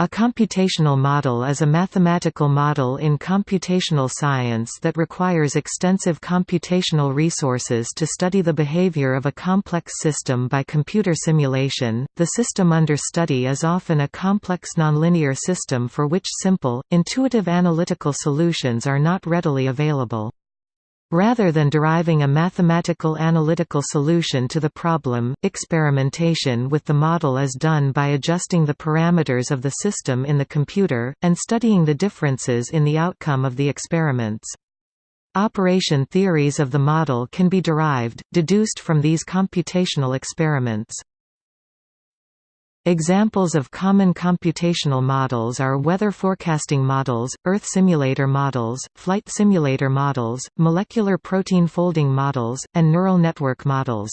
A computational model is a mathematical model in computational science that requires extensive computational resources to study the behavior of a complex system by computer simulation. The system under study is often a complex nonlinear system for which simple, intuitive analytical solutions are not readily available. Rather than deriving a mathematical analytical solution to the problem, experimentation with the model is done by adjusting the parameters of the system in the computer, and studying the differences in the outcome of the experiments. Operation theories of the model can be derived, deduced from these computational experiments. Examples of common computational models are weather forecasting models, Earth simulator models, flight simulator models, molecular protein folding models, and neural network models.